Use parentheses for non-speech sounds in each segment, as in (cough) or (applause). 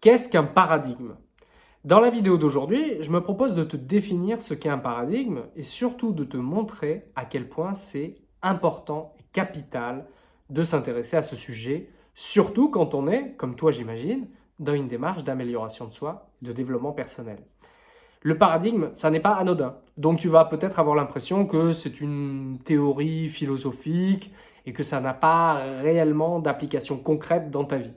Qu'est-ce qu'un paradigme? Dans la vidéo d'aujourd'hui, je me propose de te définir ce qu'est un paradigme et surtout de te montrer à quel point c'est important et capital de s'intéresser à ce sujet, surtout quand on est, comme toi j'imagine, dans une démarche d'amélioration de soi, de développement personnel. Le paradigme, ça n'est pas anodin. Donc tu vas peut-être avoir l'impression que c'est une théorie philosophique et que ça n'a pas réellement d'application concrète dans ta vie.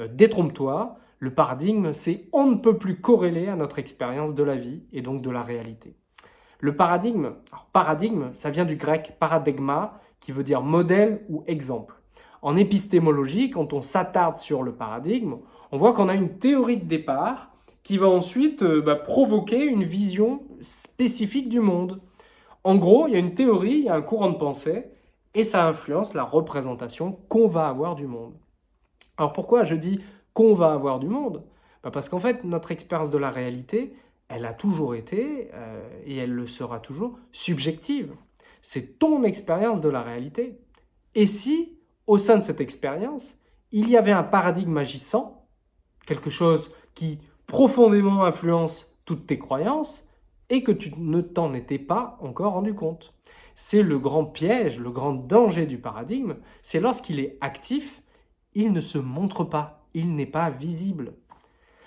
Euh, détrompe-toi, le paradigme, c'est on ne peut plus corréler à notre expérience de la vie et donc de la réalité. Le paradigme, paradigme, ça vient du grec paradigma, qui veut dire modèle ou exemple. En épistémologie, quand on s'attarde sur le paradigme, on voit qu'on a une théorie de départ qui va ensuite euh, bah, provoquer une vision spécifique du monde. En gros, il y a une théorie, il y a un courant de pensée, et ça influence la représentation qu'on va avoir du monde. Alors pourquoi je dis qu'on va avoir du monde bah, Parce qu'en fait, notre expérience de la réalité, elle a toujours été, euh, et elle le sera toujours, subjective. C'est ton expérience de la réalité. Et si, au sein de cette expérience, il y avait un paradigme agissant, quelque chose qui profondément influence toutes tes croyances et que tu ne t'en étais pas encore rendu compte. C'est le grand piège, le grand danger du paradigme, c'est lorsqu'il est actif, il ne se montre pas, il n'est pas visible.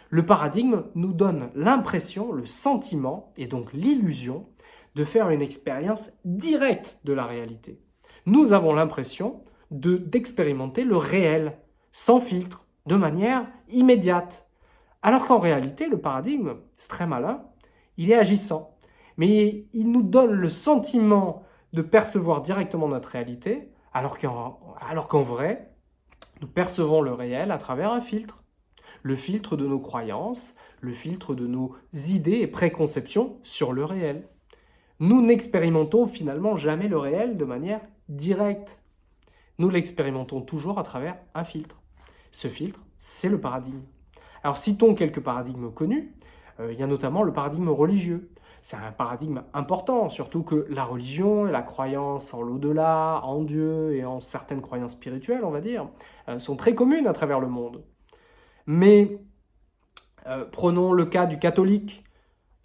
Le paradigme nous donne l'impression, le sentiment et donc l'illusion de faire une expérience directe de la réalité. Nous avons l'impression d'expérimenter le réel, sans filtre, de manière immédiate, alors qu'en réalité, le paradigme, c'est très malin, il est agissant. Mais il nous donne le sentiment de percevoir directement notre réalité, alors qu'en vrai, nous percevons le réel à travers un filtre. Le filtre de nos croyances, le filtre de nos idées et préconceptions sur le réel. Nous n'expérimentons finalement jamais le réel de manière directe. Nous l'expérimentons toujours à travers un filtre. Ce filtre, c'est le paradigme. Alors citons quelques paradigmes connus. Euh, il y a notamment le paradigme religieux. C'est un paradigme important, surtout que la religion et la croyance en l'au-delà, en Dieu et en certaines croyances spirituelles, on va dire, euh, sont très communes à travers le monde. Mais euh, prenons le cas du catholique.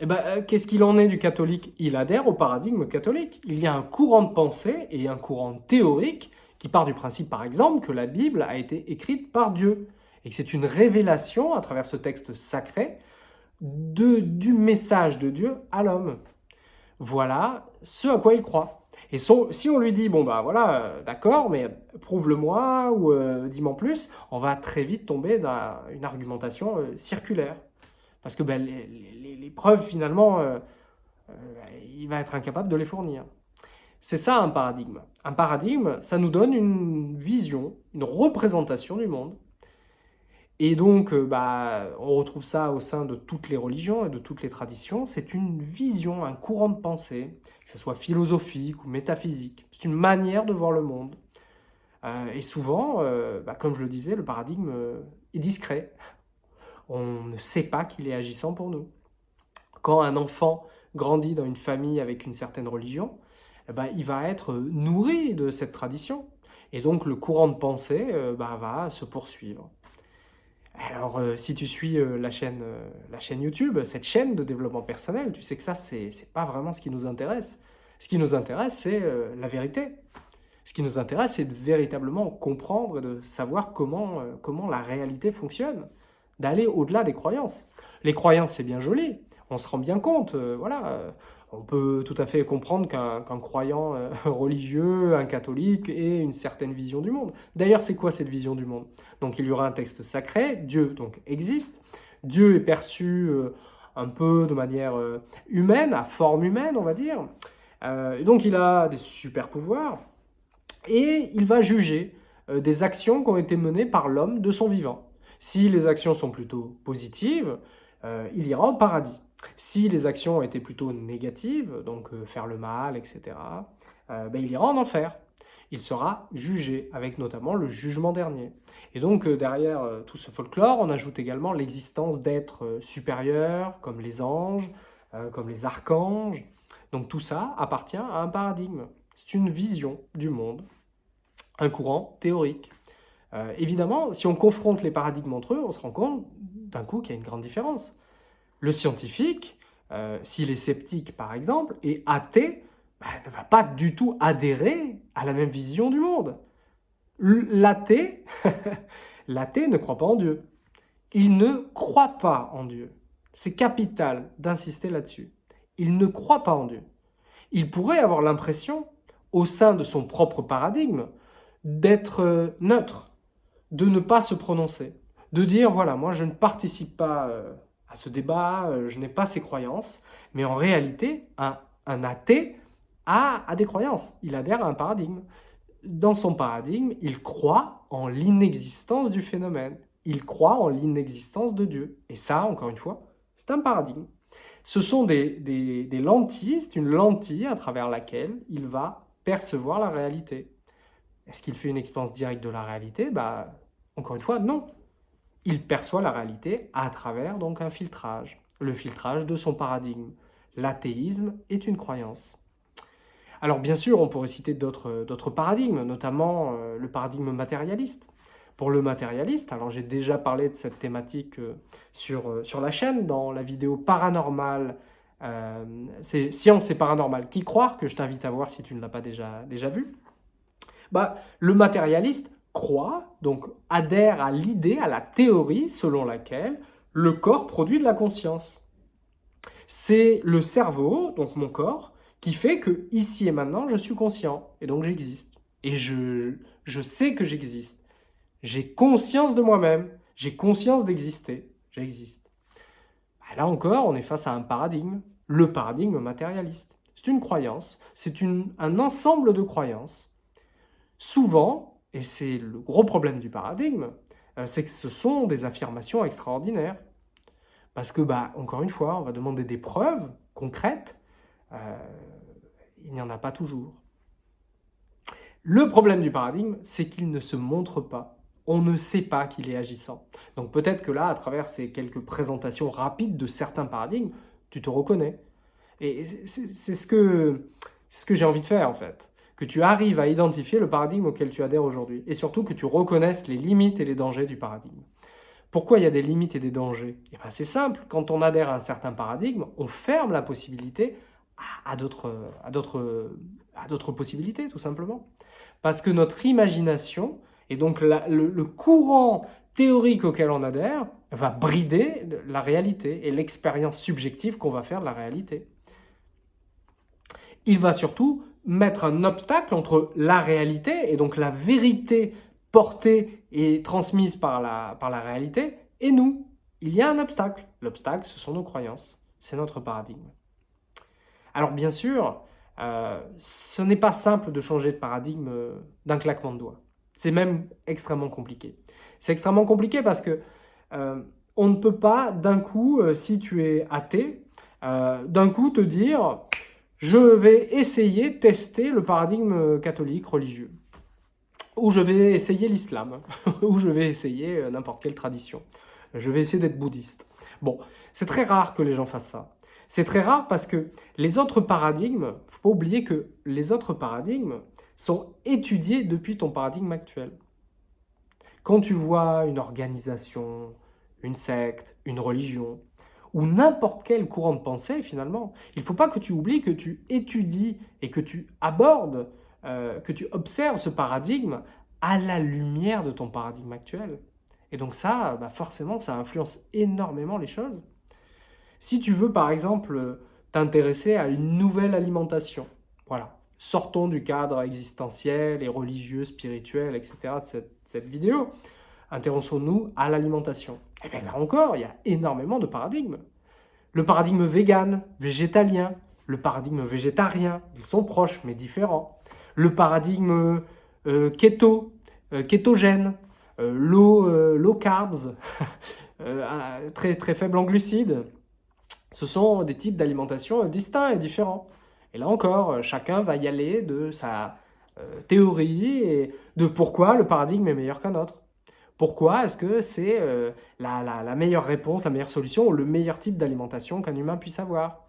Eh ben, Qu'est-ce qu'il en est du catholique? Il adhère au paradigme catholique. Il y a un courant de pensée et un courant théorique qui part du principe, par exemple, que la Bible a été écrite par Dieu et que c'est une révélation à travers ce texte sacré du message de Dieu à l'homme. Voilà ce à quoi il croit. Et si on lui dit, bon bah voilà, euh, d'accord, mais prouve-le-moi ou euh, dis-moi plus, on va très vite tomber dans une argumentation euh, circulaire. Parce que ben, les, preuves, finalement, il va être incapable de les fournir. C'est ça un paradigme. Un paradigme, ça nous donne une vision, une représentation du monde. Et donc, euh, bah, on retrouve ça au sein de toutes les religions et de toutes les traditions. C'est une vision, un courant de pensée, que ce soit philosophique ou métaphysique. C'est une manière de voir le monde. Euh, et souvent, euh, bah, comme je le disais, le paradigme est discret. On ne sait pas qu'il est agissant pour nous. Quand un enfant grandit dans une famille avec une certaine religion, ben, il va être nourri de cette tradition. Et donc, le courant de pensée bah, va se poursuivre. Alors, euh, si tu suis euh, la, chaîne, euh, la chaîne YouTube, cette chaîne de développement personnel, tu sais que ça, c'est n'est pas vraiment ce qui nous intéresse. Ce qui nous intéresse, c'est la vérité. Ce qui nous intéresse, c'est de véritablement comprendre et de savoir comment, comment la réalité fonctionne, d'aller au-delà des croyances. Les croyances, c'est bien joli, on se rend bien compte, voilà, on peut tout à fait comprendre qu'un croyant euh, (laughs) religieux, un catholique, ait une certaine vision du monde. D'ailleurs, c'est quoi cette vision du monde? Donc il y aura un texte sacré, Dieu donc existe, Dieu est perçu euh, un peu de manière euh, humaine, à forme humaine, on va dire. donc il a des super pouvoirs, et il va juger des actions qui ont été menées par l'homme de son vivant. Si les actions sont plutôt positives, il ira au paradis. Si les actions étaient plutôt négatives, donc euh, faire le mal, etc., euh, ben, il ira en enfer. Il sera jugé, avec notamment le jugement dernier. Et donc, euh, derrière tout ce folklore, on ajoute également l'existence d'êtres supérieurs, comme les anges, comme les archanges. Donc tout ça appartient à un paradigme. C'est une vision du monde, un courant théorique. évidemment, si on confronte les paradigmes entre eux, on se rend compte d'un coup qu'il y a une grande différence. Le scientifique, euh, s'il est sceptique par exemple, et athée, bah, ne va pas du tout adhérer à la même vision du monde. L'athée, (laughs) l'athée ne croit pas en Dieu. Il ne croit pas en Dieu. C'est capital d'insister là-dessus. Il ne croit pas en Dieu. Il pourrait avoir l'impression, au sein de son propre paradigme, d'être euh, neutre, de ne pas se prononcer, de dire, voilà, moi je ne participe pas euh, à ce débat, euh, je n'ai pas ces croyances, mais en réalité, un, athée a, des croyances, il adhère à un paradigme. Dans son paradigme, il croit en l'inexistence du phénomène, il croit en l'inexistence de Dieu. Et ça, encore une fois, c'est un paradigme. Ce sont des, des lentilles, c'est une lentille à travers laquelle il va percevoir la réalité. Est-ce qu'il fait une expérience directe de la réalité? Bah, Encore une fois, non. Il perçoit la réalité à travers donc un filtrage, le filtrage de son paradigme. L'athéisme est une croyance. Alors bien sûr, on pourrait citer d'autres paradigmes, notamment euh, le paradigme matérialiste. Pour le matérialiste, alors j'ai déjà parlé de cette thématique euh, sur, euh, sur la chaîne, dans la vidéo paranormale, c'est Science et paranormal, qui croire, que je t'invite à voir si tu ne l'as pas déjà, déjà vu? Bah, le matérialiste croit, donc adhère à l'idée, à la théorie selon laquelle le corps produit de la conscience. C'est le cerveau, donc mon corps, qui fait que ici et maintenant, je suis conscient, et donc j'existe. Et je, sais que j'existe. J'ai conscience de moi-même, j'ai conscience d'exister, j'existe. Bah, là encore, on est face à un paradigme, le paradigme matérialiste. C'est une croyance, c'est un ensemble de croyances Souvent, et c'est le gros problème du paradigme, euh, c'est que ce sont des affirmations extraordinaires. Parce que, bah, encore une fois, on va demander des preuves concrètes, euh, il n'y en a pas toujours. Le problème du paradigme, c'est qu'il ne se montre pas. On ne sait pas qu'il est agissant. Donc peut-être que là, à travers ces quelques présentations rapides de certains paradigmes, tu te reconnais. Et c'est ce que, ce que j'ai envie de faire, en fait que tu arrives à identifier le paradigme auquel tu adhères aujourd'hui, et surtout que tu reconnaisses les limites et les dangers du paradigme. Pourquoi il y a des limites et des dangers? Eh ben, C'est simple, quand on adhère à un certain paradigme, on ferme la possibilité à, d'autres possibilités, tout simplement. Parce que notre imagination, et donc le courant théorique auquel on adhère, va brider la réalité et l'expérience subjective qu'on va faire de la réalité. Il va surtout mettre un obstacle entre la réalité, et donc la vérité portée et transmise par la, par la réalité, et nous. Il y a un obstacle. L'obstacle, ce sont nos croyances. C'est notre paradigme. Alors bien sûr, euh, ce n'est pas simple de changer de paradigme euh, d'un claquement de doigts. C'est même extrêmement compliqué. C'est extrêmement compliqué parce que euh, on ne peut pas d'un coup, si tu es athée, d'un coup te dire je vais essayer, tester le paradigme catholique religieux. Ou je vais essayer l'islam, (laughs) ou je vais essayer euh, n'importe quelle tradition. Je vais essayer d'être bouddhiste. Bon, c'est très rare que les gens fassent ça. C'est très rare parce que les autres paradigmes, il faut pas oublier que les autres paradigmes sont étudiés depuis ton paradigme actuel. Quand tu vois une organisation, une secte, une religion, ou n'importe quel courant de pensée finalement. Il ne faut pas que tu oublies que tu étudies et que tu abordes, euh, que tu observes ce paradigme à la lumière de ton paradigme actuel. Et donc ça, bah, forcément, ça influence énormément les choses. Si tu veux par exemple t'intéresser à une nouvelle alimentation, voilà, sortons du cadre existentiel et religieux, spirituel, etc. de cette, cette vidéo, intéressons-nous à l'alimentation. Eh bien là encore, il y a énormément de paradigmes. Le paradigme vegan, végétalien, le paradigme végétarien, ils sont proches mais différents. Le paradigme euh, keto, euh, kétogène, euh, low, low, carbs, (laughs) très, très faible en glucides. Ce sont des types d'alimentation distincts et différents. Et là encore, chacun va y aller de sa théorie et de pourquoi le paradigme est meilleur qu'un autre. Pourquoi est-ce que c'est euh, la, meilleure réponse, la meilleure solution, ou le meilleur type d'alimentation qu'un humain puisse avoir?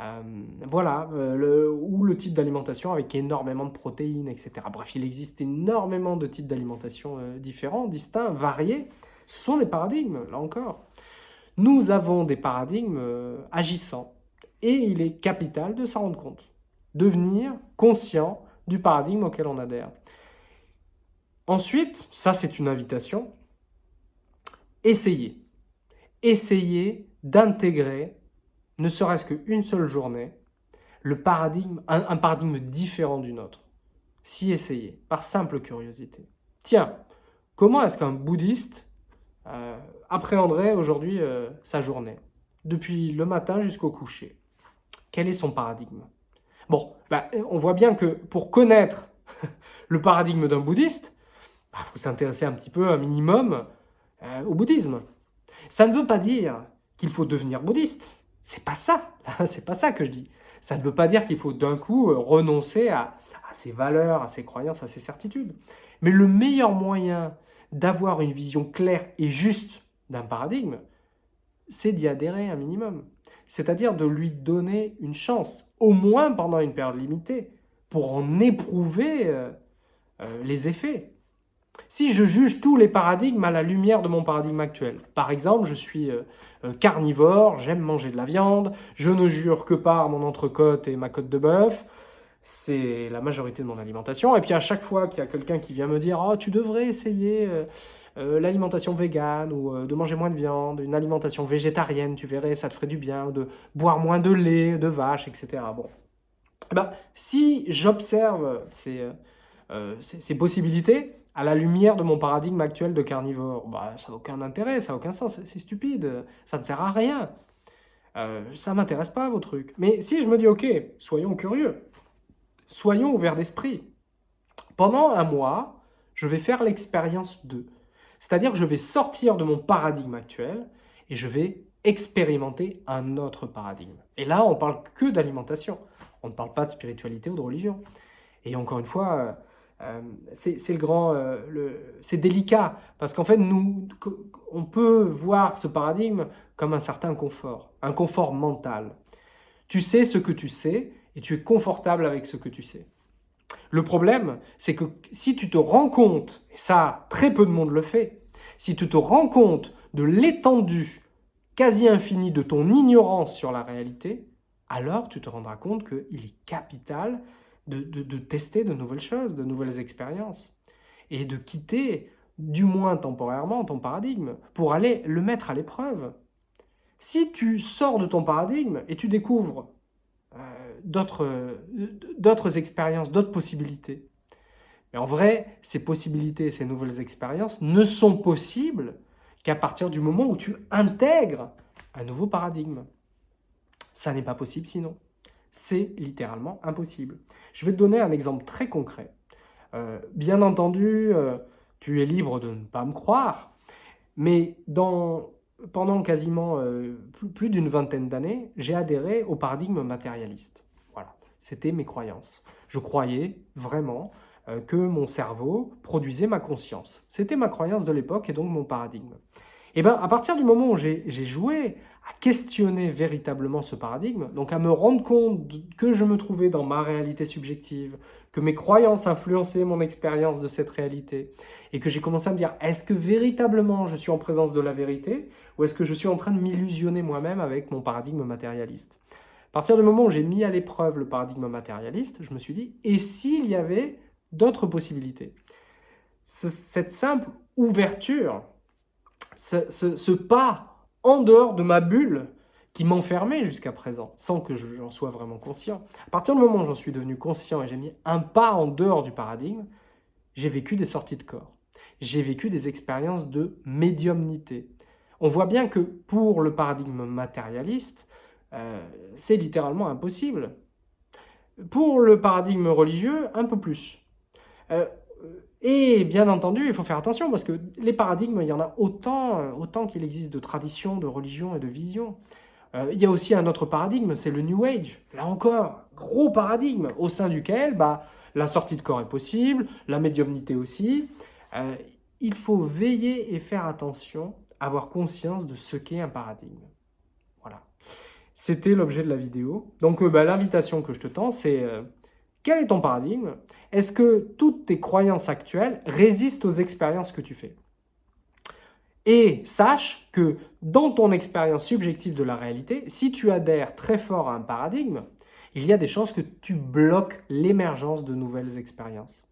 Euh, Voilà, euh, ou le type d'alimentation avec énormément de protéines, etc. Bref, il existe énormément de types d'alimentation différents, distincts, variés. Ce sont des paradigmes, là encore. Nous avons des paradigmes agissants et il est capital de s'en rendre compte, devenir conscient du paradigme auquel on adhère. Ensuite, ça c'est une invitation, essayez. Essayez d'intégrer, ne serait-ce qu'une seule journée, le paradigme, un, paradigme différent du nôtre. Si essayez, par simple curiosité. Tiens, comment est-ce qu'un bouddhiste euh, appréhenderait aujourd'hui euh, sa journée, depuis le matin jusqu'au coucher Quel est son paradigme? Bon, bah, on voit bien que pour connaître (laughs) le paradigme d'un bouddhiste, bah, faut s'intéresser un petit peu, un minimum, euh, au bouddhisme. Ça ne veut pas dire qu'il faut devenir bouddhiste. C'est pas ça. (laughs) C'est pas ça que je dis. Ça ne veut pas dire qu'il faut d'un coup euh, renoncer à, ses valeurs, à ses croyances, à ses certitudes. Mais le meilleur moyen d'avoir une vision claire et juste d'un paradigme, c'est d'y adhérer un minimum. C'est-à-dire de lui donner une chance, au moins pendant une période limitée, pour en éprouver euh, les effets. Si je juge tous les paradigmes à la lumière de mon paradigme actuel, par exemple, je suis euh, euh, carnivore, j'aime manger de la viande, je ne jure que par mon entrecôte et ma côte de bœuf, c'est la majorité de mon alimentation. Et puis à chaque fois qu'il y a quelqu'un qui vient me dire « Oh, tu devrais essayer euh, l'alimentation végane ou de manger moins de viande, une alimentation végétarienne, tu verrais, ça te ferait du bien, de boire moins de lait, de vache, etc. » Bon, eh ben, si j'observe ces, ces possibilités, à la lumière de mon paradigme actuel de carnivore, bah, ça n'a aucun intérêt, ça n'a aucun sens, c'est stupide, ça ne sert à rien. Euh, ça m'intéresse pas vos trucs. Mais si je me dis, ok, soyons curieux, soyons ouverts d'esprit. Pendant un mois, je vais faire l'expérience de. C'est-à-dire que je vais sortir de mon paradigme actuel et je vais expérimenter un autre paradigme. Et là, on parle que d'alimentation. On ne parle pas de spiritualité ou de religion. Et encore une fois, euh, c'est le grand, euh, c'est délicat parce qu'en fait nous, on peut voir ce paradigme comme un certain confort, un confort mental. Tu sais ce que tu sais et tu es confortable avec ce que tu sais. Le problème, c'est que si tu te rends compte, et ça très peu de monde le fait, si tu te rends compte de l'étendue quasi infinie de ton ignorance sur la réalité, alors tu te rendras compte qu'il est capital de, tester de nouvelles choses, de nouvelles expériences, et de quitter, du moins temporairement, ton paradigme, pour aller le mettre à l'épreuve. Si tu sors de ton paradigme et tu découvres euh, d'autres expériences, d'autres possibilités, mais en vrai, ces possibilités, ces nouvelles expériences ne sont possibles qu'à partir du moment où tu intègres un nouveau paradigme. Ça n'est pas possible sinon. C'est littéralement impossible. Je vais te donner un exemple très concret. Euh, bien entendu, euh, tu es libre de ne pas me croire, mais pendant quasiment euh, plus, d'une vingtaine d'années, j'ai adhéré au paradigme matérialiste. Voilà, c'était mes croyances. Je croyais vraiment que mon cerveau produisait ma conscience. C'était ma croyance de l'époque et donc mon paradigme. Et eh bien, à partir du moment où j'ai joué à questionner véritablement ce paradigme, donc à me rendre compte que je me trouvais dans ma réalité subjective, que mes croyances influençaient mon expérience de cette réalité, et que j'ai commencé à me dire, est-ce que véritablement je suis en présence de la vérité, ou est-ce que je suis en train de m'illusionner moi-même avec mon paradigme matérialiste? À partir du moment où j'ai mis à l'épreuve le paradigme matérialiste, je me suis dit, et s'il y avait d'autres possibilités? Cette simple ouverture, ce pas en dehors de ma bulle qui m'enfermait jusqu'à présent, sans que j'en sois vraiment conscient. À partir du moment où j'en suis devenu conscient et j'ai mis un pas en dehors du paradigme, j'ai vécu des sorties de corps. J'ai vécu des expériences de médiumnité. On voit bien que pour le paradigme matérialiste, euh, c'est littéralement impossible. Pour le paradigme religieux, un peu plus. Euh, et bien entendu, il faut faire attention parce que les paradigmes, il y en a autant, euh, autant qu'il existe de traditions, de religions et de visions. Euh, il y a aussi un autre paradigme, c'est le New Age. Là encore, gros paradigme au sein duquel bah, la sortie de corps est possible, la médiumnité aussi. Euh, il faut veiller et faire attention, avoir conscience de ce qu'est un paradigme. Voilà. C'était l'objet de la vidéo. Donc bah, l'invitation que je te tends, c'est quel est ton paradigme? Est-ce que toutes tes croyances actuelles résistent aux expériences que tu fais? Et sache que dans ton expérience subjective de la réalité, si tu adhères très fort à un paradigme, il y a des chances que tu bloques l'émergence de nouvelles expériences.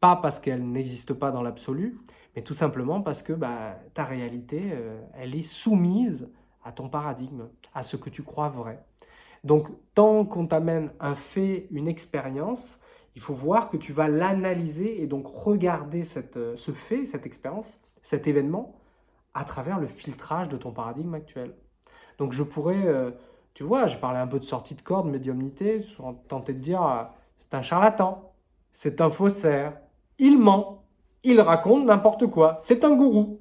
Pas parce qu'elles n'existent pas dans l'absolu, mais tout simplement parce que bah, ta réalité, euh, elle est soumise à ton paradigme, à ce que tu crois vrai. Donc, tant qu'on t'amène un fait, une expérience, il faut voir que tu vas l'analyser et donc regarder euh, ce fait, cette expérience, cet événement, à travers le filtrage de ton paradigme actuel. Donc je pourrais, euh, tu vois, j'ai parlé un peu de sortie de corde, médiumnité, tenter de dire, euh, c'est un charlatan, c'est un faussaire, il ment, il raconte n'importe quoi, c'est un gourou.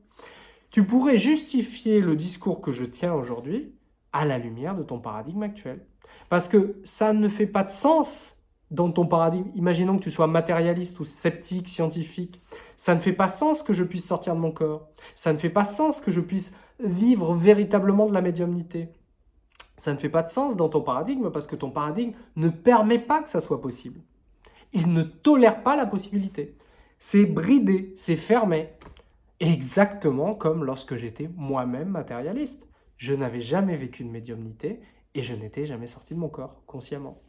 Tu pourrais justifier le discours que je tiens aujourd'hui à la lumière de ton paradigme actuel. Parce que ça ne fait pas de sens dans ton paradigme, imaginons que tu sois matérialiste ou sceptique, scientifique, ça ne fait pas sens que je puisse sortir de mon corps. Ça ne fait pas sens que je puisse vivre véritablement de la médiumnité. Ça ne fait pas de sens dans ton paradigme parce que ton paradigme ne permet pas que ça soit possible. Il ne tolère pas la possibilité. C'est bridé, c'est fermé. Exactement comme lorsque j'étais moi-même matérialiste. Je n'avais jamais vécu de médiumnité et je n'étais jamais sorti de mon corps, consciemment.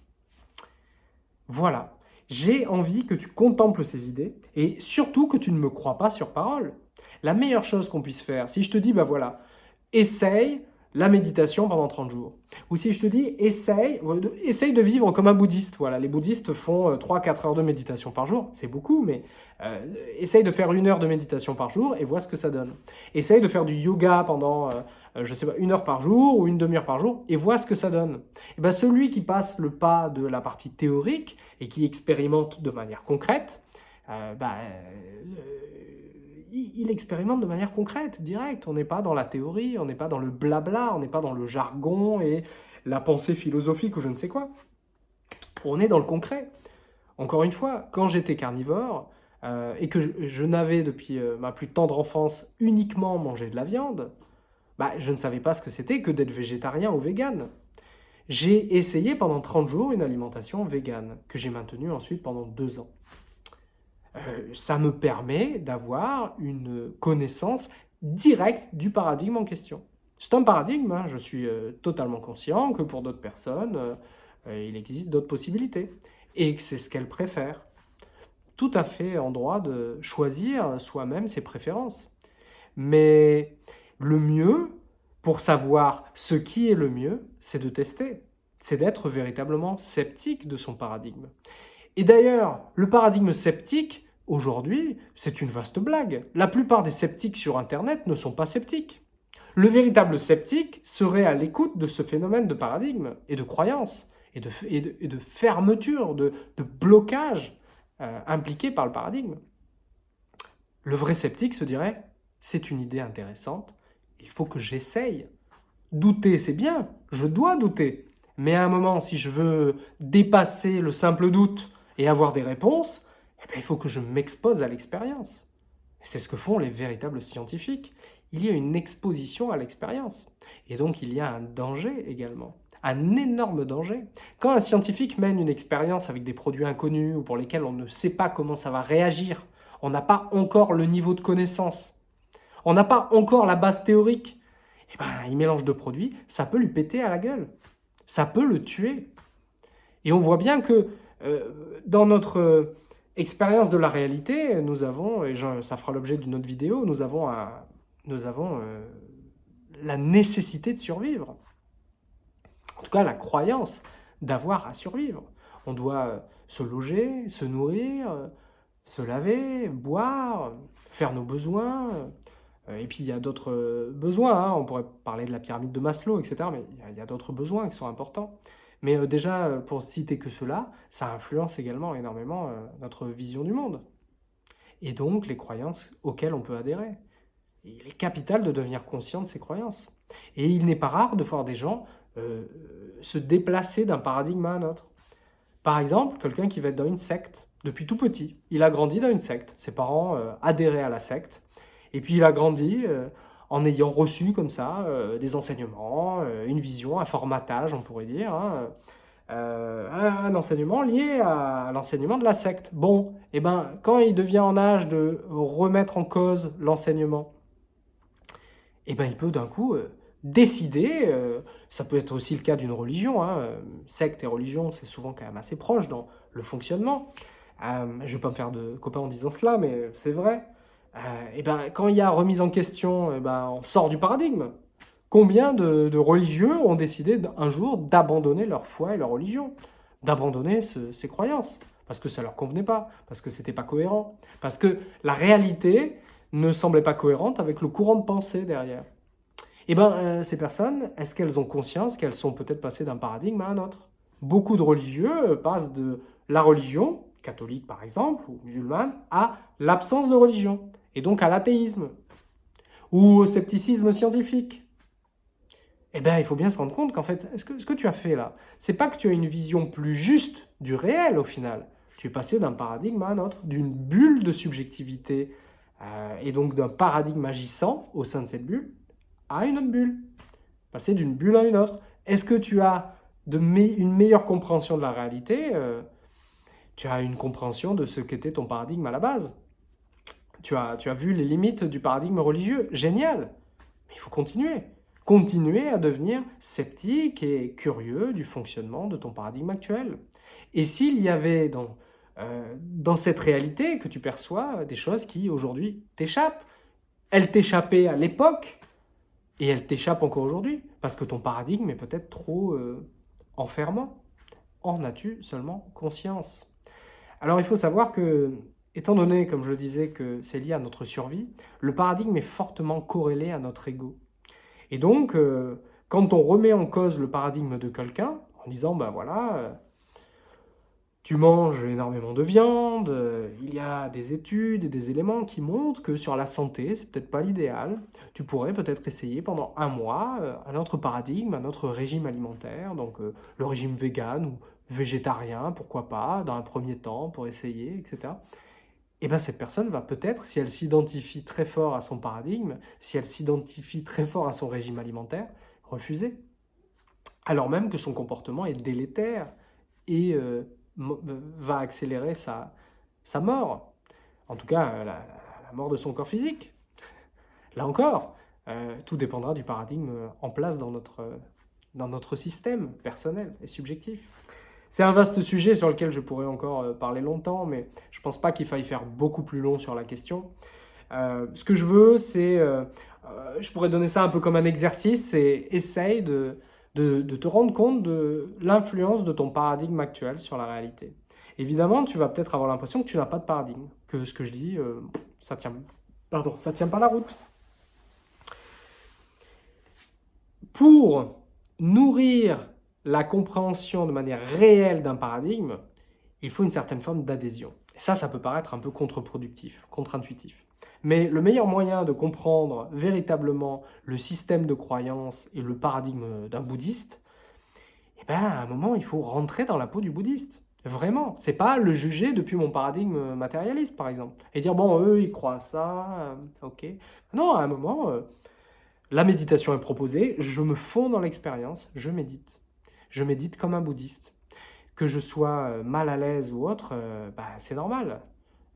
Voilà, j'ai envie que tu contemples ces idées et surtout que tu ne me crois pas sur parole. La meilleure chose qu'on puisse faire, si je te dis, bah voilà, essaye la méditation pendant 30 jours. Ou si je te dis, essaye, essaye de vivre comme un bouddhiste. Voilà, les bouddhistes font 3-4 euh, heures de méditation par jour, c'est beaucoup, mais euh, essaye de faire une heure de méditation par jour et vois ce que ça donne. Essaye de faire du yoga pendant, euh, je sais pas, une heure par jour ou une demi-heure par jour et vois ce que ça donne. Et ben celui qui passe le pas de la partie théorique et qui expérimente de manière concrète, bah, il expérimente de manière concrète, directe. On n'est pas dans la théorie, on n'est pas dans le blabla, on n'est pas dans le jargon et la pensée philosophique ou je ne sais quoi. On est dans le concret. Encore une fois, quand j'étais carnivore euh, et que je, n'avais depuis euh, ma plus tendre enfance uniquement mangé de la viande, bah, je ne savais pas ce que c'était que d'être végétarien ou vegan. J'ai essayé pendant 30 jours une alimentation végane, que j'ai maintenue ensuite pendant deux ans. Euh, ça me permet d'avoir une connaissance directe du paradigme en question. C'est un paradigme, hein. je suis euh, totalement conscient que pour d'autres personnes, euh, il existe d'autres possibilités et que c'est ce qu'elles préfèrent. Tout à fait en droit de choisir soi-même ses préférences. Mais le mieux, pour savoir ce qui est le mieux, c'est de tester. C'est d'être véritablement sceptique de son paradigme. Et d'ailleurs, le paradigme sceptique, aujourd'hui, c'est une vaste blague. La plupart des sceptiques sur Internet ne sont pas sceptiques. Le véritable sceptique serait à l'écoute de ce phénomène de paradigme et de croyance et de, et de, fermeture, de, blocage euh, impliqué par le paradigme. Le vrai sceptique se dirait, c'est une idée intéressante, il faut que j'essaye. Douter, c'est bien, je dois douter. Mais à un moment, si je veux dépasser le simple doute et avoir des réponses, eh bien, il faut que je m'expose à l'expérience. C'est ce que font les véritables scientifiques. Il y a une exposition à l'expérience. Et donc, il y a un danger également. Un énorme danger. Quand un scientifique mène une expérience avec des produits inconnus ou pour lesquels on ne sait pas comment ça va réagir, on n'a pas encore le niveau de connaissance, on n'a pas encore la base théorique, eh ben, il mélange deux produits, ça peut lui péter à la gueule. Ça peut le tuer. Et on voit bien que euh, dans notre euh, expérience de la réalité, nous avons, et ça fera l'objet d'une autre vidéo, nous avons, euh, la nécessité de survivre. En tout cas, la croyance d'avoir à survivre. On doit se loger, se nourrir, se laver, boire, faire nos besoins. Et puis il y a d'autres besoins, hein. on pourrait parler de la pyramide de Maslow, etc. Mais il y a, d'autres besoins qui sont importants. Mais euh, déjà, euh, pour citer que cela, ça influence également énormément euh, notre vision du monde. Et donc les croyances auxquelles on peut adhérer. il est capital de devenir conscient de ces croyances. Et il n'est pas rare de voir des gens se déplacer d'un paradigme à un autre. Par exemple, quelqu'un qui va être dans une secte depuis tout petit. Il a grandi dans une secte. Ses parents adhéraient à la secte. Et puis il a grandi en ayant reçu comme ça euh, des enseignements, euh, une vision, un formatage, on pourrait dire, hein, euh, un, enseignement lié à, l'enseignement de la secte. Bon, et eh ben, quand il devient en âge de remettre en cause l'enseignement, et eh ben, il peut d'un coup euh, décider, euh, ça peut être aussi le cas d'une religion, hein, secte et religion, c'est souvent quand même assez proche dans le fonctionnement. je ne vais pas me faire de copains en disant cela, mais c'est vrai. Et eh ben, quand il y a remise en question, et ben, on sort du paradigme. Combien de, religieux ont décidé un jour d'abandonner leur foi et leur religion, d'abandonner ces croyances? Parce que ça leur convenait pas, parce que c'était pas cohérent, parce que la réalité ne semblait pas cohérente avec le courant de pensée derrière. Eh bien, euh, ces personnes, est-ce qu'elles ont conscience qu'elles sont peut-être passées d'un paradigme à un autre? Beaucoup de religieux euh, passent de la religion, catholique par exemple, ou musulmane, à l'absence de religion, et donc à l'athéisme, ou au scepticisme scientifique eh bien, il faut bien se rendre compte qu'en fait, ce que, ce que tu as fait là, c'est pas que tu as une vision plus juste du réel au final. Tu es passé d'un paradigme à un autre, d'une bulle de subjectivité euh, et donc d'un paradigme agissant au sein de cette bulle à une autre bulle. Passer d'une bulle à une autre. Est-ce que tu as une meilleure compréhension de la réalité euh, Tu as une compréhension de ce qu'était ton paradigme à la base. Tu as, tu as vu les limites du paradigme religieux. Génial Mais il faut continuer continuer à devenir sceptique et curieux du fonctionnement de ton paradigme actuel. Et s'il y avait dans, euh, dans cette réalité que tu perçois des choses qui aujourd'hui t'échappent, elles t'échappaient à l'époque et elles t'échappent encore aujourd'hui parce que ton paradigme est peut-être trop euh, enfermant. En as-tu seulement conscience? Alors il faut savoir que, étant donné, comme je disais, que c'est lié à notre survie, le paradigme est fortement corrélé à notre ego. Et donc, euh, quand on remet en cause le paradigme de quelqu'un, en disant, ben voilà, euh, tu manges énormément de viande, euh, il y a des études et des éléments qui montrent que sur la santé, c'est peut-être pas l'idéal, tu pourrais peut-être essayer pendant un mois un autre paradigme, un autre régime alimentaire, donc le régime vegan ou végétarien, pourquoi pas, dans un premier temps, pour essayer, etc et eh bien cette personne va peut-être, si elle s'identifie très fort à son paradigme, si elle s'identifie très fort à son régime alimentaire, refuser. Alors même que son comportement est délétère et euh, euh, va accélérer sa, sa mort. En tout cas, la, mort de son corps physique. Là encore, euh, tout dépendra du paradigme en place dans notre, dans notre système personnel et subjectif. C'est un vaste sujet sur lequel je pourrais encore euh, parler longtemps, mais je ne pense pas qu'il faille faire beaucoup plus long sur la question. Euh, ce que je veux, c'est, euh, je pourrais donner ça un peu comme un exercice, c'est essaye de, de, te rendre compte de l'influence de ton paradigme actuel sur la réalité. Évidemment, tu vas peut-être avoir l'impression que tu n'as pas de paradigme, que ce que je dis, ça tient, pardon, ça tient pas la route. Pour nourrir la compréhension de manière réelle d'un paradigme, il faut une certaine forme d'adhésion. Ça, ça peut paraître un peu contre-productif, contre-intuitif. Mais le meilleur moyen de comprendre véritablement le système de croyance et le paradigme d'un bouddhiste, eh ben, à un moment, il faut rentrer dans la peau du bouddhiste. Vraiment. C'est pas le juger depuis mon paradigme matérialiste, par exemple. Et dire, bon, eux, ils croient ça, euh, ok. Non, à un moment, euh, la méditation est proposée, je me fonds dans l'expérience, je médite je médite comme un bouddhiste. Que je sois euh, mal à l'aise ou autre, euh, bah, c'est normal.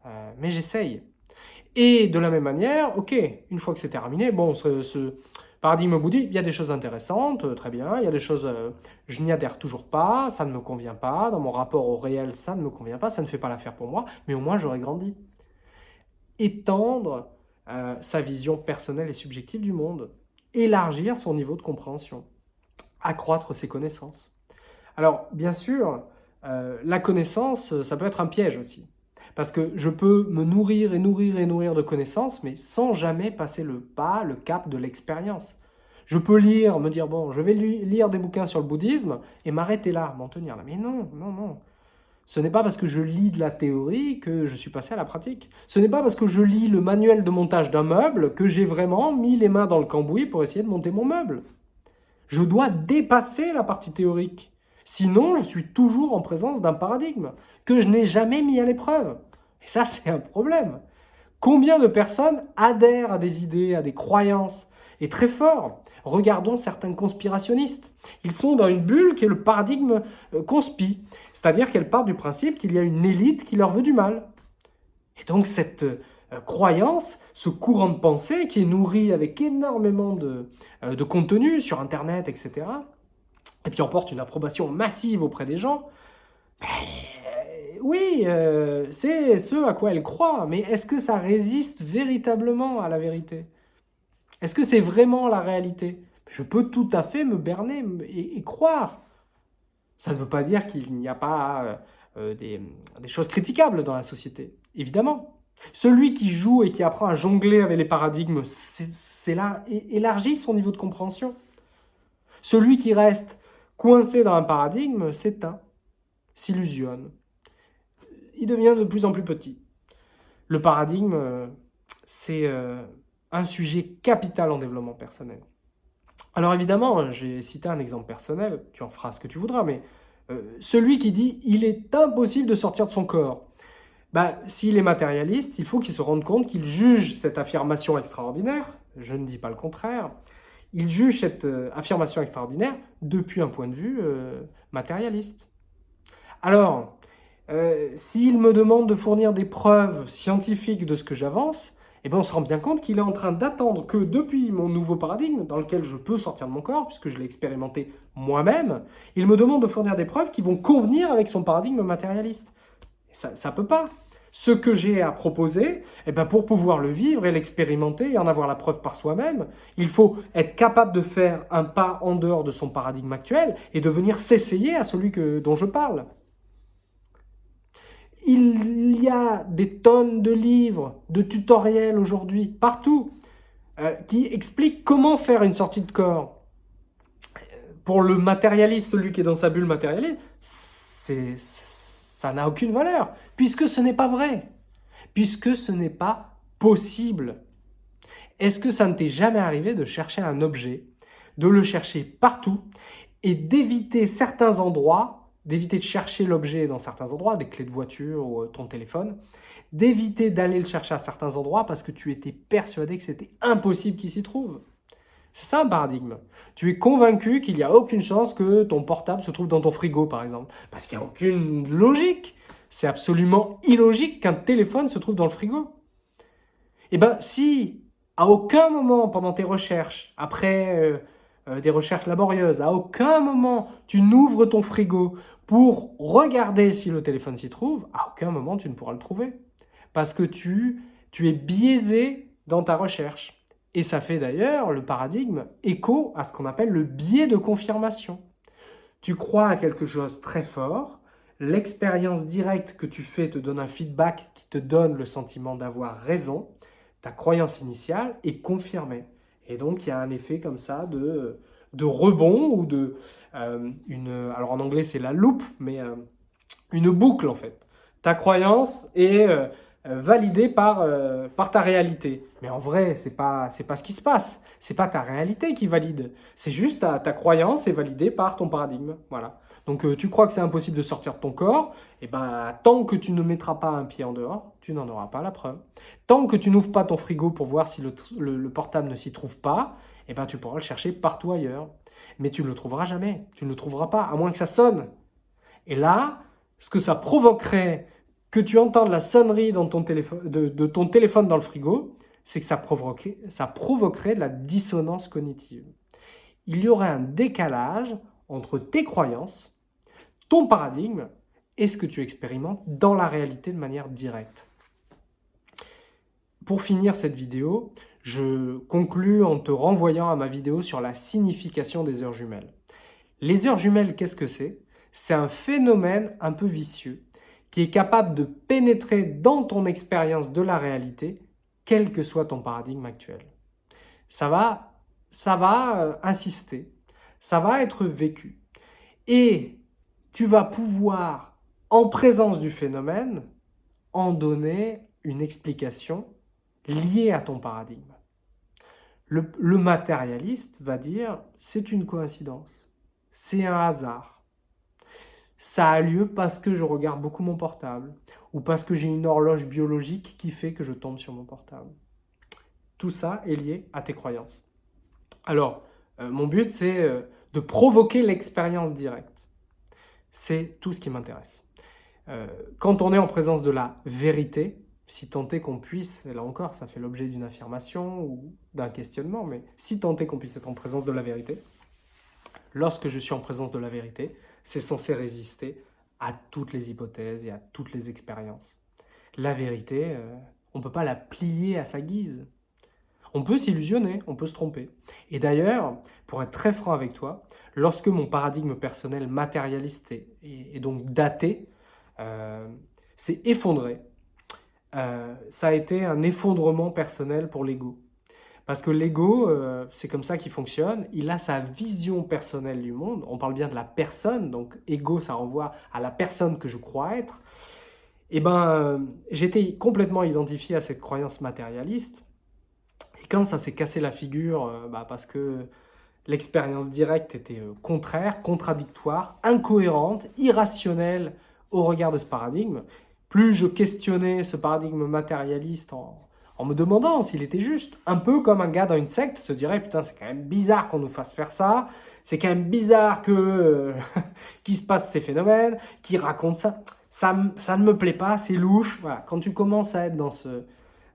Euh, mais j'essaye. Et de la même manière, ok, une fois que c'est terminé, bon, ce, paradigme bouddhique, il y a des choses intéressantes, très bien, il y a des choses, je n'y adhère toujours pas, ça ne me convient pas, dans mon rapport au réel, ça ne me convient pas, ça ne fait pas l'affaire pour moi, mais au moins j'aurais grandi. Étendre sa vision personnelle et subjective du monde, élargir son niveau de compréhension accroître ses connaissances. Alors, bien sûr, euh, la connaissance, ça peut être un piège aussi. Parce que je peux me nourrir et nourrir et nourrir de connaissances, mais sans jamais passer le pas, le cap de l'expérience. Je peux lire, me dire, bon, je vais lire des bouquins sur le bouddhisme et m'arrêter là, m'en tenir là. Mais non, non, non. Ce n'est pas parce que je lis de la théorie que je suis passé à la pratique. Ce n'est pas parce que je lis le manuel de montage d'un meuble que j'ai vraiment mis les mains dans le cambouis pour essayer de monter mon meuble. Je dois dépasser la partie théorique. Sinon, je suis toujours en présence d'un paradigme que je n'ai jamais mis à l'épreuve. Et ça, c'est un problème. Combien de personnes adhèrent à des idées, à des croyances? Et très fort, regardons certains conspirationnistes. Ils sont dans une bulle qui est le paradigme euh, conspi, c'est-à-dire qu'elle part du principe qu'il y a une élite qui leur veut du mal. Et donc cette euh, croyance, ce courant de pensée qui est nourri avec énormément de, euh, de contenu sur Internet, etc., et puis emporte une approbation massive auprès des gens, ben, oui, euh, c'est ce à quoi elle croit, mais est-ce que ça résiste véritablement à la vérité? Est-ce que c'est vraiment la réalité? Je peux tout à fait me berner et, croire. Ça ne veut pas dire qu'il n'y a pas des choses critiquables dans la société, évidemment. Celui qui joue et qui apprend à jongler avec les paradigmes, c'est là, élargit son niveau de compréhension. Celui qui reste coincé dans un paradigme s'éteint, s'illusionne. Il devient de plus en plus petit. Le paradigme, c'est euh, un sujet capital en développement personnel. Alors évidemment, j'ai cité un exemple personnel, tu en feras ce que tu voudras, mais euh, celui qui dit « il est impossible de sortir de son corps », bah, s'il est matérialiste, il faut qu'il se rende compte qu'il juge cette affirmation extraordinaire, je ne dis pas le contraire, il juge cette euh, affirmation extraordinaire depuis un point de vue euh, matérialiste. Alors, euh, s'il me demande de fournir des preuves scientifiques de ce que j'avance, eh ben on se rend bien compte qu'il est en train d'attendre que depuis mon nouveau paradigme, dans lequel je peux sortir de mon corps, puisque je l'ai expérimenté moi-même, il me demande de fournir des preuves qui vont convenir avec son paradigme matérialiste. Ça ne peut pas ce que j'ai à proposer, eh ben pour pouvoir le vivre et l'expérimenter et en avoir la preuve par soi-même, il faut être capable de faire un pas en dehors de son paradigme actuel et de venir s'essayer à celui que, dont je parle. Il y a des tonnes de livres, de tutoriels aujourd'hui, partout, euh, qui expliquent comment faire une sortie de corps. Pour le matérialiste, celui qui est dans sa bulle matérialiste, c'est ça n'a aucune valeur, puisque ce n'est pas vrai, puisque ce n'est pas possible. Est-ce que ça ne t'est jamais arrivé de chercher un objet, de le chercher partout, et d'éviter certains endroits, d'éviter de chercher l'objet dans certains endroits, des clés de voiture ou euh, ton téléphone, d'éviter d'aller le chercher à certains endroits parce que tu étais persuadé que c'était impossible qu'il s'y trouve? C'est ça un paradigme. Tu es convaincu qu'il n'y a aucune chance que ton portable se trouve dans ton frigo, par exemple. Parce qu'il n'y a aucune logique. C'est absolument illogique qu'un téléphone se trouve dans le frigo. Eh bien, si à aucun moment pendant tes recherches, après euh, euh, des recherches laborieuses, à aucun moment tu n'ouvres ton frigo pour regarder si le téléphone s'y trouve, à aucun moment tu ne pourras le trouver. Parce que tu, tu es biaisé dans ta recherche. Et ça fait d'ailleurs le paradigme écho à ce qu'on appelle le biais de confirmation. Tu crois à quelque chose très fort, l'expérience directe que tu fais te donne un feedback qui te donne le sentiment d'avoir raison, ta croyance initiale est confirmée. Et donc il y a un effet comme ça de, de rebond ou de... Euh, une, alors en anglais c'est la loupe, mais euh, une boucle en fait. Ta croyance est euh, validé par, euh, par ta réalité. Mais en vrai, ce n'est pas, pas ce qui se passe. Ce n'est pas ta réalité qui valide. C'est juste ta, ta, croyance est validée par ton paradigme. Voilà. Donc euh, tu crois que c'est impossible de sortir de ton corps, et eh ben tant que tu ne mettras pas un pied en dehors, tu n'en auras pas la preuve. Tant que tu n'ouvres pas ton frigo pour voir si le, le, portable ne s'y trouve pas, et eh ben tu pourras le chercher partout ailleurs. Mais tu ne le trouveras jamais. Tu ne le trouveras pas, à moins que ça sonne. Et là, ce que ça provoquerait que tu entends la sonnerie de, ton téléphone dans le frigo, c'est que ça provoquerait, ça provoquerait de la dissonance cognitive. Il y aurait un décalage entre tes croyances, ton paradigme et ce que tu expérimentes dans la réalité de manière directe. Pour finir cette vidéo, je conclus en te renvoyant à ma vidéo sur la signification des heures jumelles. Les heures jumelles, qu'est-ce que c'est? C'est un phénomène un peu vicieux qui est capable de pénétrer dans ton expérience de la réalité, quel que soit ton paradigme actuel. Ça va, ça va euh, insister, ça va être vécu. Et tu vas pouvoir, en présence du phénomène, en donner une explication liée à ton paradigme. Le, le matérialiste va dire c'est une coïncidence, c'est un hasard, ça a lieu parce que je regarde beaucoup mon portable ou parce que j'ai une horloge biologique qui fait que je tombe sur mon portable. Tout ça est lié à tes croyances. Alors, euh, mon but, c'est euh, de provoquer l'expérience directe. C'est tout ce qui m'intéresse. Euh, quand on est en présence de la vérité, si tant est qu'on puisse, et là encore, ça fait l'objet d'une affirmation ou d'un questionnement, mais si tant est qu'on puisse être en présence de la vérité, lorsque je suis en présence de la vérité, c'est censé résister à toutes les hypothèses et à toutes les expériences. La vérité, euh, on ne peut pas la plier à sa guise. On peut s'illusionner, on peut se tromper. Et d'ailleurs, pour être très franc avec toi, lorsque mon paradigme personnel matérialiste et, donc daté euh, s'est effondré, euh, ça a été un effondrement personnel pour l'ego. Parce que l'ego, euh, c'est comme ça qu'il fonctionne, il a sa vision personnelle du monde, on parle bien de la personne, donc ego ça renvoie à la personne que je crois être, et eh ben j'étais complètement identifié à cette croyance matérialiste, et quand ça s'est cassé la figure, euh, bah, parce que l'expérience directe était contraire, contradictoire, incohérente, irrationnelle au regard de ce paradigme, plus je questionnais ce paradigme matérialiste en, me demandant s'il était juste. Un peu comme un gars dans une secte se dirait « Putain, c'est quand même bizarre qu'on nous fasse faire ça. C'est quand même bizarre que euh, (laughs) qu'il se passe ces phénomènes, qu'il raconte ça. ça. Ça ne me plaît pas, c'est louche. » Voilà. Quand tu commences à être dans, ce,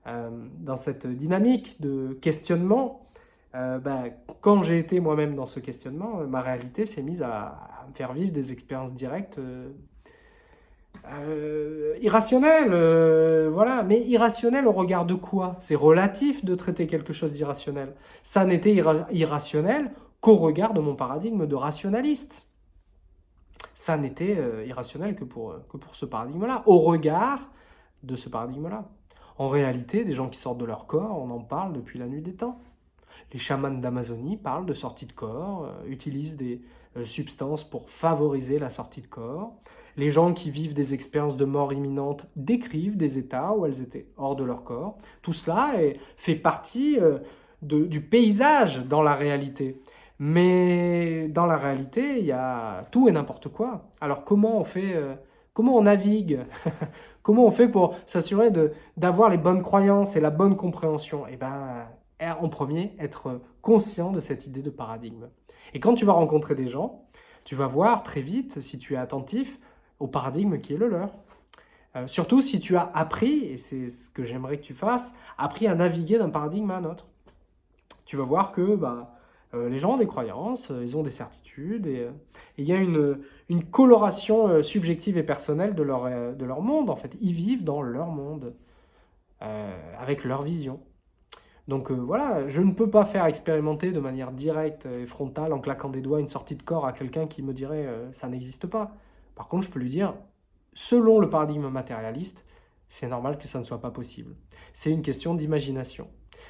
euh, dans cette dynamique de questionnement, euh, ben, quand j'ai été moi-même dans ce questionnement, ma réalité s'est mise à, me faire vivre des expériences directes euh, irrationnel, euh, voilà, mais irrationnel au regard de quoi? C'est relatif de traiter quelque chose d'irrationnel. Ça n'était irrationnel qu'au regard de mon paradigme de rationaliste. Ça n'était euh, irrationnel que pour, que pour ce paradigme-là, au regard de ce paradigme-là. En réalité, des gens qui sortent de leur corps, on en parle depuis la nuit des temps. Les chamans d'Amazonie parlent de sortie de corps, utilisent des substances pour favoriser la sortie de corps. Les gens qui vivent des expériences de mort imminente décrivent des états où elles étaient hors de leur corps. Tout cela fait partie euh, du paysage dans la réalité. Mais dans la réalité, il y a tout et n'importe quoi. Alors comment on fait, euh, comment on navigue (laughs) Comment on fait pour s'assurer d'avoir les bonnes croyances et la bonne compréhension? Eh bien, en premier, être conscient de cette idée de paradigme. Et quand tu vas rencontrer des gens, tu vas voir très vite, si tu es attentif, au paradigme qui est le leur. Euh, surtout si tu as appris, et c'est ce que j'aimerais que tu fasses, appris à naviguer d'un paradigme à un autre. Tu vas voir que bah, euh, les gens ont des croyances, euh, ils ont des certitudes, et il y a une, une coloration subjective et personnelle de leur, de leur monde. En fait, ils vivent dans leur monde, avec leur vision. Donc voilà, je ne peux pas faire expérimenter de manière directe et frontale, en claquant des doigts, une sortie de corps à quelqu'un qui me dirait ça n'existe pas ». Par contre, je peux lui dire, selon le paradigme matérialiste, c'est normal que ça ne soit pas possible. C'est une question d'imagination.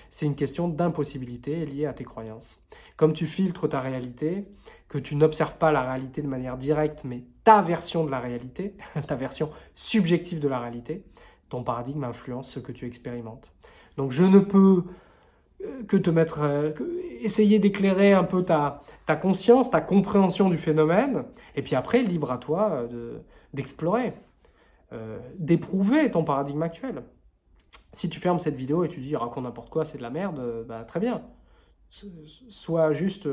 C'est une question d'impossibilité liée à tes croyances. Comme tu filtres ta réalité, que tu n'observes pas la réalité de manière directe, mais ta version de la réalité, (laughs) ta version subjective de la réalité, ton paradigme influence ce que tu expérimentes. Donc je ne peux que te mettre, euh, essayer d'éclairer un peu ta, conscience, ta compréhension du phénomène, et puis après, libre à toi euh, d'explorer, d'éprouver ton paradigme actuel. Si tu fermes cette vidéo et tu dis « raconte n'importe quoi, c'est de la merde bah, très bien. Sois juste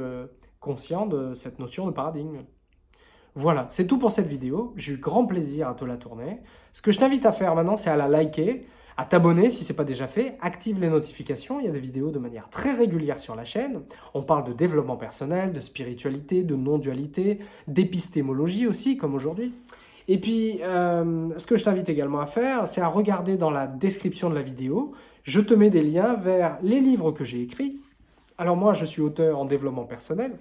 conscient de cette notion de paradigme. Voilà, c'est tout pour cette vidéo. J'ai eu grand plaisir à te la tourner. Ce que je t'invite à faire maintenant, c'est à la liker, à t'abonner si ce n'est pas déjà fait, active les notifications, il y a des vidéos de manière très régulière sur la chaîne. On parle de développement personnel, de spiritualité, de non-dualité, d'épistémologie aussi, comme aujourd'hui. Et puis, euh, ce que je t'invite également à faire, c'est à regarder dans la description de la vidéo, je te mets des liens vers les livres que j'ai écrits. Alors moi, je suis auteur en développement personnel,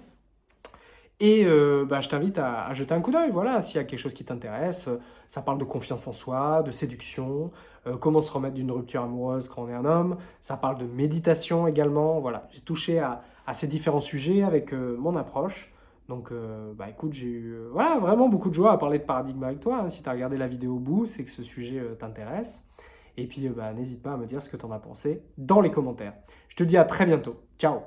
et euh, bah, je t'invite à, jeter un coup d'œil, voilà, s'il y a quelque chose qui t'intéresse. Ça parle de confiance en soi, de séduction, euh, comment se remettre d'une rupture amoureuse quand on est un homme. Ça parle de méditation également, voilà. J'ai touché à, ces différents sujets avec euh, mon approche. Donc, bah écoute, j'ai eu voilà, vraiment beaucoup de joie à parler de paradigme avec toi. Hein. Si tu as regardé la vidéo au bout, c'est que ce sujet t'intéresse. Et puis, bah, n'hésite pas à me dire ce que tu en as pensé dans les commentaires. Je te dis à très bientôt. Ciao